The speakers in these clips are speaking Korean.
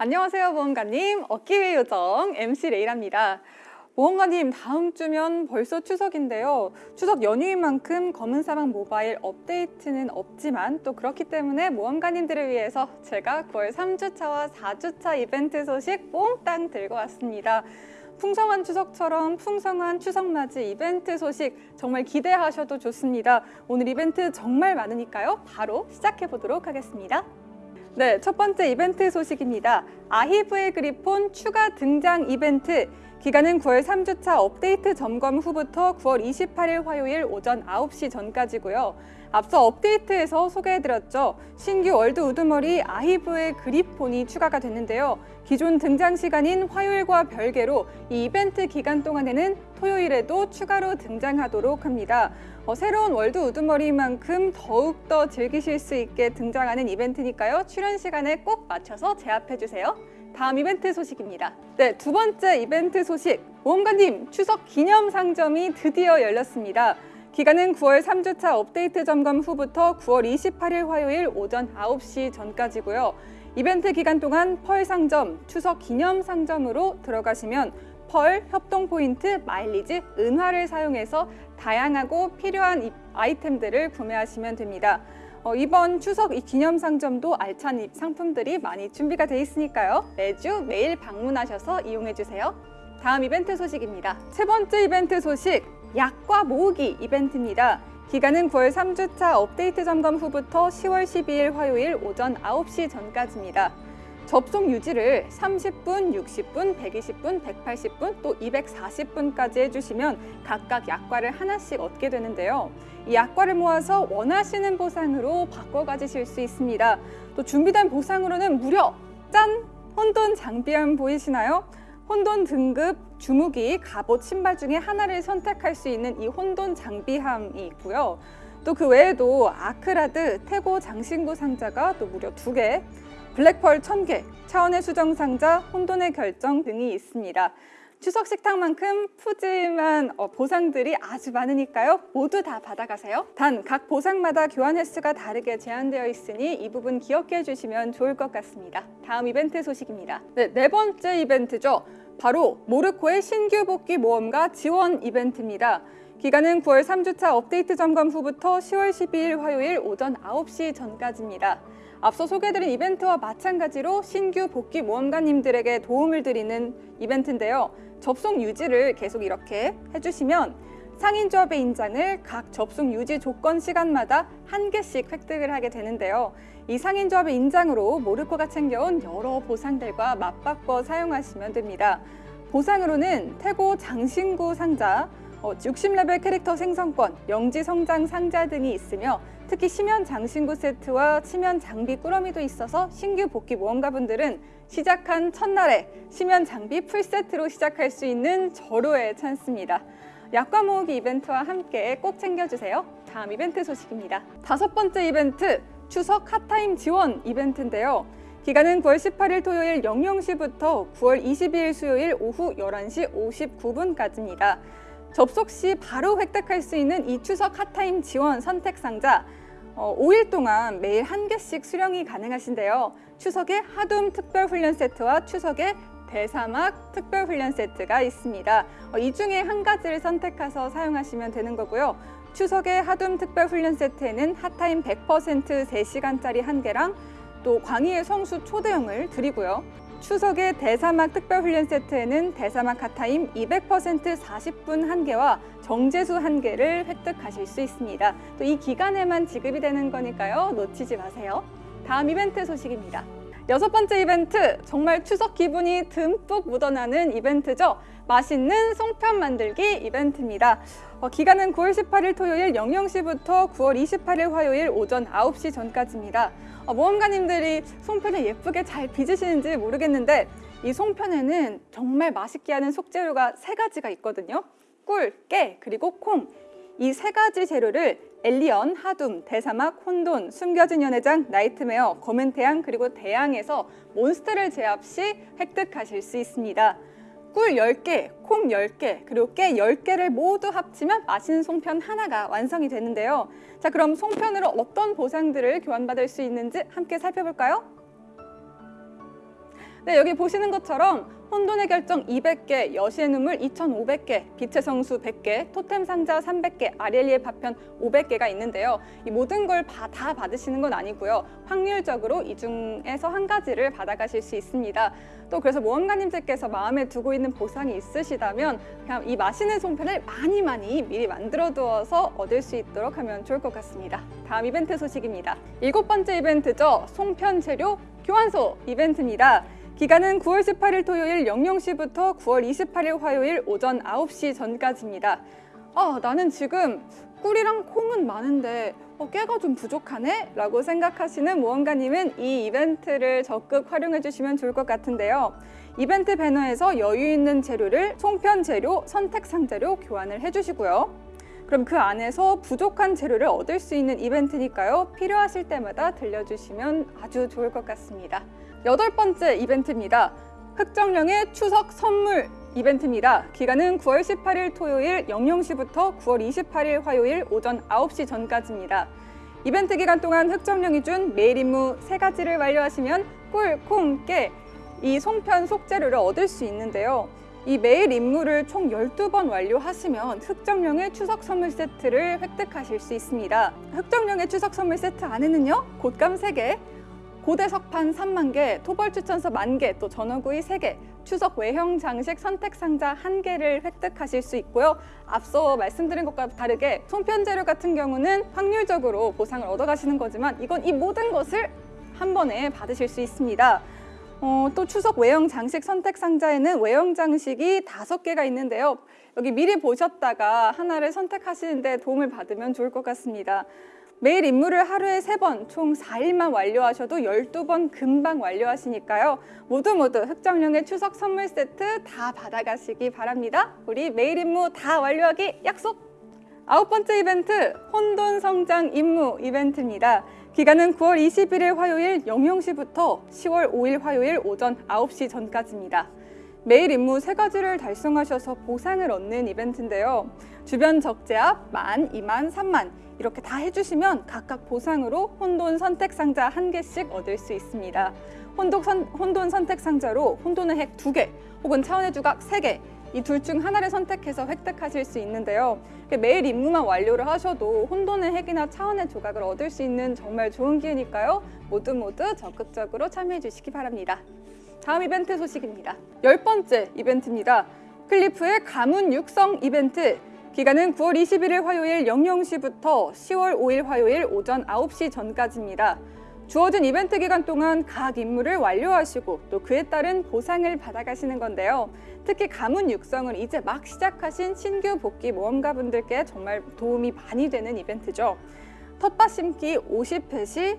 안녕하세요 보험가님. 어깨의 요정 MC 레이랍니다. 보험가님 다음 주면 벌써 추석인데요. 추석 연휴인 만큼 검은사막 모바일 업데이트는 없지만 또 그렇기 때문에 모험가님들을 위해서 제가 9월 3주차와 4주차 이벤트 소식 몽땅 들고 왔습니다. 풍성한 추석처럼 풍성한 추석맞이 이벤트 소식 정말 기대하셔도 좋습니다. 오늘 이벤트 정말 많으니까요. 바로 시작해 보도록 하겠습니다 네, 첫 번째 이벤트 소식입니다. 아히브의 그리폰 추가 등장 이벤트. 기간은 9월 3주차 업데이트 점검 후부터 9월 28일 화요일 오전 9시 전까지고요. 앞서 업데이트에서 소개해드렸죠. 신규 월드 우두머리 아히브의 그리폰이 추가가 됐는데요. 기존 등장 시간인 화요일과 별개로 이 이벤트 기간 동안에는 토요일에도 추가로 등장하도록 합니다. 어, 새로운 월드 우두머리만큼 더욱더 즐기실 수 있게 등장하는 이벤트니까요. 출연 시간에 꼭 맞춰서 제압해주세요. 다음 이벤트 소식입니다. 네, 두 번째 이벤트 소식. 모험가님, 추석 기념 상점이 드디어 열렸습니다. 기간은 9월 3주차 업데이트 점검 후부터 9월 28일 화요일 오전 9시 전까지고요. 이벤트 기간 동안 펄 상점, 추석 기념 상점으로 들어가시면 펄, 협동 포인트, 마일리지, 은화를 사용해서 다양하고 필요한 아이템들을 구매하시면 됩니다. 어, 이번 추석 이 기념 상점도 알찬 상품들이 많이 준비가 돼 있으니까요. 매주 매일 방문하셔서 이용해 주세요. 다음 이벤트 소식입니다. 세 번째 이벤트 소식, 약과 모으기 이벤트입니다. 기간은 9월 3주차 업데이트 점검 후부터 10월 12일 화요일 오전 9시 전까지입니다. 접속 유지를 30분, 60분, 120분, 180분, 또 240분까지 해주시면 각각 약과를 하나씩 얻게 되는데요. 이 약과를 모아서 원하시는 보상으로 바꿔 가지실 수 있습니다. 또 준비된 보상으로는 무려 짠! 혼돈 장비함 보이시나요? 혼돈 등급, 주무기, 갑옷, 신발 중에 하나를 선택할 수 있는 이 혼돈 장비함이 있고요. 또 그 외에도 아크라드, 태고 장신구 상자가 또 무려 두개 블랙펄 1000개, 차원의 수정 상자, 혼돈의 결정 등이 있습니다. 추석 식탁만큼 푸짐한 어, 보상들이 아주 많으니까요. 모두 다 받아가세요. 단 각 보상마다 교환 횟수가 다르게 제한되어 있으니 이 부분 기억해 주시면 좋을 것 같습니다. 다음 이벤트 소식입니다. 네, 네 번째 이벤트죠. 바로 모르코의 신규 복귀 모험가 지원 이벤트입니다. 기간은 9월 3주차 업데이트 점검 후부터 10월 12일 화요일 오전 9시 전까지입니다. 앞서 소개해드린 이벤트와 마찬가지로 신규 복귀 모험가님들에게 도움을 드리는 이벤트인데요. 접속 유지를 계속 이렇게 해주시면 상인조합의 인장을 각 접속 유지 조건 시간마다 한 개씩 획득을 하게 되는데요. 이 상인조합의 인장으로 모르코가 챙겨온 여러 보상들과 맞바꿔 사용하시면 됩니다. 보상으로는 태고 장신구 상자, 60레벨 어, 캐릭터 생성권, 영지 성장 상자 등이 있으며 특히 심연 장신구 세트와 심연 장비 꾸러미도 있어서 신규 복귀 모험가분들은 시작한 첫날에 심연 장비 풀세트로 시작할 수 있는 절호의 찬스입니다. 약과 모으기 이벤트와 함께 꼭 챙겨주세요. 다음 이벤트 소식입니다. 다섯 번째 이벤트, 추석 hot time 지원 이벤트인데요. 기간은 9월 18일 토요일 00시부터 9월 22일 수요일 오후 11시 59분까지입니다. 접속 시 바로 획득할 수 있는 이 추석 hot time 지원 선택 상자 어, 5일 동안 매일 한 개씩 수령이 가능하신데요. 추석에 하둠 특별훈련 세트와 추석에 대사막 특별훈련 세트가 있습니다. 어, 이 중에 한 가지를 선택해서 사용하시면 되는 거고요. 추석의 하둠 특별훈련 세트에는 핫타임 100% 3시간짜리 한 개랑 또 광희의 성수 초대형을 드리고요. 추석의 대사막 특별훈련 세트에는 대사막 핫타임 200% 40분 한개와 정제수 한개를 획득하실 수 있습니다. 또 이 기간에만 지급이 되는 거니까요. 놓치지 마세요. 다음 이벤트 소식입니다. 여섯 번째 이벤트, 정말 추석 기분이 듬뿍 묻어나는 이벤트죠. 맛있는 송편 만들기 이벤트입니다. 어, 기간은 9월 18일 토요일 00시부터 9월 28일 화요일 오전 9시 전까지입니다. 어, 모험가님들이 송편을 예쁘게 잘 빚으시는지 모르겠는데 이 송편에는 정말 맛있게 하는 속재료가 세 가지가 있거든요. 꿀, 깨, 그리고 콩. 이 세 가지 재료를 엘리언, 하둠, 대사막, 혼돈, 숨겨진 연회장, 나이트메어, 검은 태양, 그리고 대양에서 몬스터를 제압 시 획득하실 수 있습니다. 꿀 10개, 콩 10개, 그리고 깨 10개를 모두 합치면 맛있는 송편 하나가 완성이 되는데요. 자, 그럼 송편으로 어떤 보상들을 교환받을 수 있는지 함께 살펴볼까요? 네, 여기 보시는 것처럼 혼돈의 결정 200개, 여시의 눈물 2,500개, 빛의 성수 100개, 토템 상자 300개, 아리엘리의 파편 500개가 있는데요. 이 모든 걸 다 받으시는 건 아니고요. 확률적으로 이 중에서 한 가지를 받아가실 수 있습니다. 또 그래서 모험가님들께서 마음에 두고 있는 보상이 있으시다면 그냥 이 맛있는 송편을 많이 많이 미리 만들어 두어서 얻을 수 있도록 하면 좋을 것 같습니다. 다음 이벤트 소식입니다. 일곱 번째 이벤트죠. 송편 재료 교환소 이벤트입니다. 기간은 9월 18일 토요일 00시부터 9월 28일 화요일 오전 9시 전까지입니다. 아, 나는 지금 꿀이랑 콩은 많은데 어, 깨가 좀 부족하네? 라고 생각하시는 모험가님은 이 이벤트를 적극 활용해 주시면 좋을 것 같은데요. 이벤트 배너에서 여유 있는 재료를 송편 재료, 선택 상자로 교환을 해주시고요. 그럼 그 안에서 부족한 재료를 얻을 수 있는 이벤트니까요. 필요하실 때마다 들려주시면 아주 좋을 것 같습니다. 여덟 번째 이벤트입니다. 흑정령의 추석 선물 이벤트입니다. 기간은 9월 18일 토요일 00시부터 9월 28일 화요일 오전 9시 전까지입니다. 이벤트 기간 동안 흑정령이 준 매일 임무 세 가지를 완료하시면 꿀, 콩, 깨, 이 송편 속재료를 얻을 수 있는데요. 이 매일 임무를 총 12번 완료하시면 흑정령의 추석 선물 세트를 획득하실 수 있습니다. 흑정령의 추석 선물 세트 안에는요. 곶감 3개, 고대 석판 3만 개, 토벌 추천서 만 개, 또 전어구이 3개, 추석 외형 장식 선택 상자 한 개를 획득하실 수 있고요. 앞서 말씀드린 것과 다르게 송편 재료 같은 경우는 확률적으로 보상을 얻어가시는 거지만 이건 이 모든 것을 한 번에 받으실 수 있습니다. 어, 또 추석 외형 장식 선택 상자에는 외형 장식이 다섯 개가 있는데요. 여기 미리 보셨다가 하나를 선택하시는데 도움을 받으면 좋을 것 같습니다. 매일 임무를 하루에 세 번, 총 4일만 완료하셔도 12번 금방 완료하시니까요. 모두 모두 흑정령의 추석 선물 세트 다 받아가시기 바랍니다. 우리 매일 임무 다 완료하기 약속! 아홉 번째 이벤트, 혼돈 성장 임무 이벤트입니다. 기간은 9월 21일 화요일 00시부터 10월 5일 화요일 오전 9시 전까지입니다. 매일 임무 세 가지를 달성하셔서 보상을 얻는 이벤트인데요. 주변 적재압 만, 2만, 3만 이렇게 다 해주시면 각각 보상으로 혼돈 선택 상자 한 개씩 얻을 수 있습니다. 혼돈, 선, 혼돈 선택 상자로 혼돈의 핵 두개 혹은 차원의 주각 세개 이둘중 하나를 선택해서 획득하실 수 있는데요. 매일 임무만 완료를 하셔도 혼돈의 핵이나 차원의 조각을 얻을 수 있는 정말 좋은 기회니까요. 모두 모두 적극적으로 참여해 주시기 바랍니다. 다음 이벤트 소식입니다. 열 번째 이벤트입니다. 클리프의 가문 육성 이벤트. 기간은 9월 21일 화요일 00시부터 10월 5일 화요일 오전 9시 전까지입니다. 주어진 이벤트 기간 동안 각 임무를 완료하시고 또 그에 따른 보상을 받아가시는 건데요. 특히 가문 육성을 이제 막 시작하신 신규 복귀 모험가분들께 정말 도움이 많이 되는 이벤트죠. 텃밭 심기 50회 시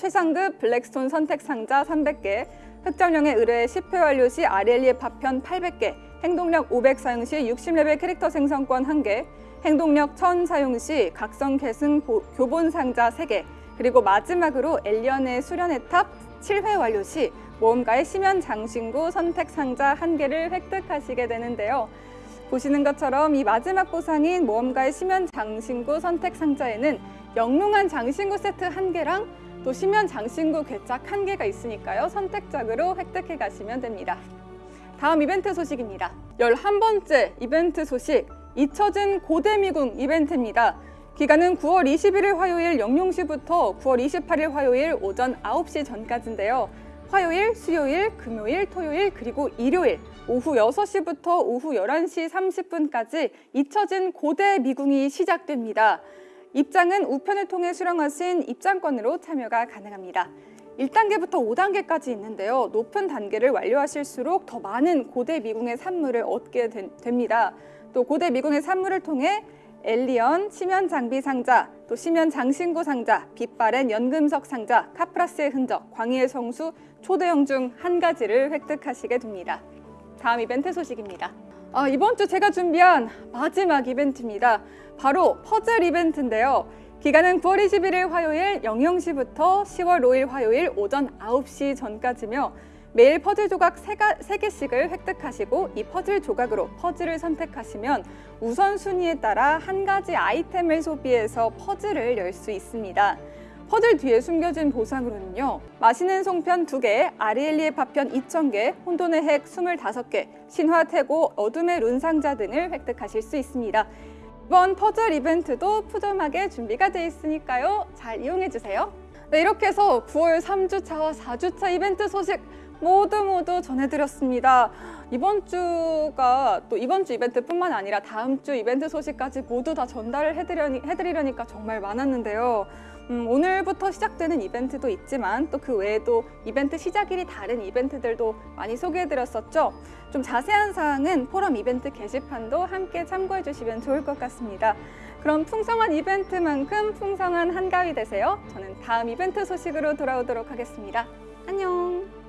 최상급 블랙스톤 선택 상자 300개, 흑정령의 의뢰 10회 완료 시 아렐리의 파편 800개, 행동력 500 사용 시 60레벨 캐릭터 생성권 1개, 행동력 1000 사용 시 각성 계승 교본 상자 3개, 그리고 마지막으로 엘리언의 수련의 탑 7회 완료 시 모험가의 심연 장신구 선택 상자 1개를 획득하시게 되는데요. 보시는 것처럼 이 마지막 보상인 모험가의 심연 장신구 선택 상자에는 영롱한 장신구 세트 1개랑 또 심연 장신구 궤짝 한 개가 있으니까요. 선택적으로 획득해 가시면 됩니다. 다음 이벤트 소식입니다. 11번째 이벤트 소식, 잊혀진 고대미궁 이벤트입니다. 기간은 9월 21일 화요일 00시부터 9월 28일 화요일 오전 9시 전까지인데요. 화요일, 수요일, 금요일, 토요일, 그리고 일요일 오후 6시부터 오후 11시 30분까지 잊혀진 고대 미궁이 시작됩니다. 입장은 우편을 통해 수령하신 입장권으로 참여가 가능합니다. 1단계부터 5단계까지 있는데요. 높은 단계를 완료하실수록 더 많은 고대 미궁의 산물을 얻게 된, 됩니다. 또 고대 미궁의 산물을 통해 엘리언, 심연 장비 상자, 또 심연 장신구 상자, 빛바랜 연금석 상자, 카프라스의 흔적, 광희의 성수, 초대형 중 한 가지를 획득하시게 됩니다. 다음 이벤트 소식입니다. 아, 이번 주 제가 준비한 마지막 이벤트입니다. 바로 퍼즐 이벤트인데요. 기간은 9월 21일 화요일 00시부터 10월 5일 화요일 오전 9시 전까지며 매일 퍼즐 조각 3개씩을 획득하시고 이 퍼즐 조각으로 퍼즐을 선택하시면 우선순위에 따라 한 가지 아이템을 소비해서 퍼즐을 열 수 있습니다. 퍼즐 뒤에 숨겨진 보상으로는요. 맛있는 송편 2개, 아리엘리의 파편 2,000개, 혼돈의 핵 25개, 신화 태고, 어둠의 룬 상자 등을 획득하실 수 있습니다. 이번 퍼즐 이벤트도 푸짐하게 준비가 돼 있으니까요. 잘 이용해 주세요. 네, 이렇게 해서 9월 3주차와 4주차 이벤트 소식 모두 모두 전해드렸습니다. 이번 주가 또 이번 주 이벤트뿐만 아니라 다음 주 이벤트 소식까지 모두 다 전달을 해드려니, 해드리려니까 정말 많았는데요. 음, 오늘부터 시작되는 이벤트도 있지만 또 그 외에도 이벤트 시작일이 다른 이벤트들도 많이 소개해드렸었죠. 좀 자세한 사항은 포럼 이벤트 게시판도 함께 참고해 주시면 좋을 것 같습니다. 그럼 풍성한 이벤트만큼 풍성한 한가위 되세요. 저는 다음 이벤트 소식으로 돌아오도록 하겠습니다. 안녕.